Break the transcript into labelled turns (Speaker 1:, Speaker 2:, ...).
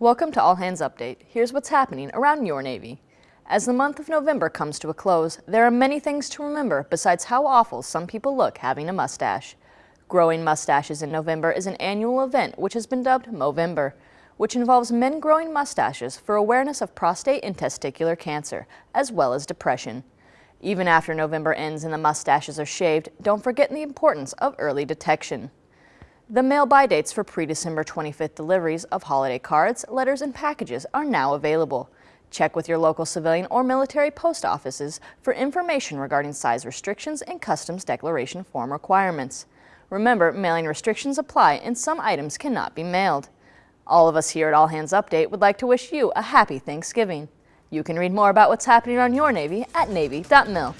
Speaker 1: Welcome to All Hands Update. Here's what's happening around your Navy. As the month of November comes to a close, there are many things to remember besides how awful some people look having a mustache. Growing mustaches in November is an annual event which has been dubbed Movember, which involves men growing mustaches for awareness of prostate and testicular cancer, as well as depression. Even after November ends and the mustaches are shaved, don't forget the importance of early detection. The mail by dates for pre-December 25th deliveries of holiday cards, letters, and packages are now available. Check with your local civilian or military post offices for information regarding size restrictions and customs declaration form requirements. Remember, mailing restrictions apply and some items cannot be mailed. All of us here at All Hands Update would like to wish you a happy Thanksgiving. You can read more about what's happening on your Navy at Navy.mil.